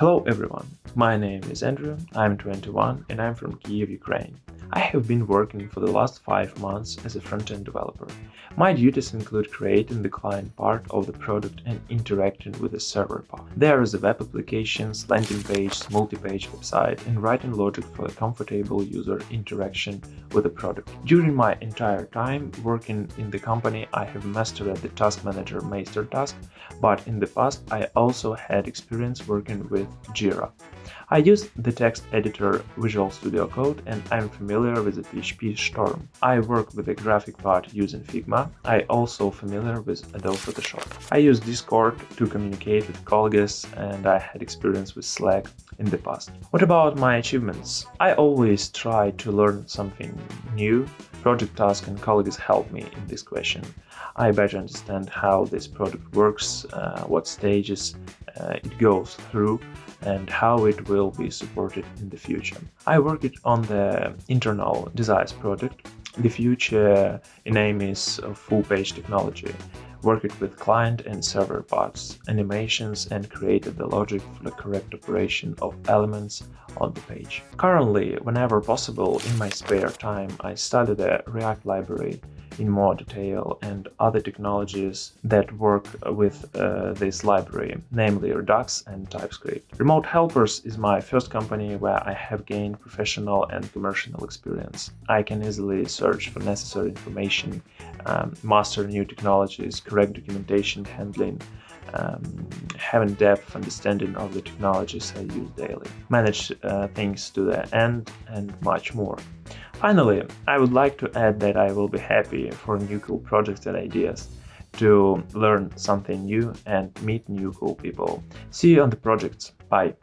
Hello everyone, my name is Andrew, I'm 21 and I'm from Kiev, Ukraine. I have been working for the last 5 months as a front-end developer. My duties include creating the client part of the product and interacting with the server part. There is a web applications, landing page, multi-page website and writing logic for a comfortable user interaction with the product. During my entire time working in the company, I have mastered the Task Manager MeisterTask, but in the past I also had experience working with Jira. I use the text editor Visual Studio Code and I'm familiar with the PHP Storm. I work with the graphic part using Figma. I also familiar with Adobe Photoshop. I use Discord to communicate with colleagues and I had experience with Slack in the past. What about my achievements? I always try to learn something new. Project task and colleagues help me in this question. I better understand how this product works, uh, what stages uh, it goes through, and how it will be supported in the future. I worked on the internal Desires project. The future name is uh, full-page technology. Worked with client and server parts, animations and created the logic for the correct operation of elements on the page. Currently, whenever possible in my spare time, I study the React library in more detail and other technologies that work with uh, this library, namely Redux and TypeScript. Remote Helpers is my first company where I have gained professional and commercial experience. I can easily search for necessary information, um, master new technologies, correct documentation handling, um, having depth understanding of the technologies I use daily, manage uh, things to the end, and much more. Finally, I would like to add that I will be happy for new cool projects and ideas to learn something new and meet new cool people. See you on the projects. Bye.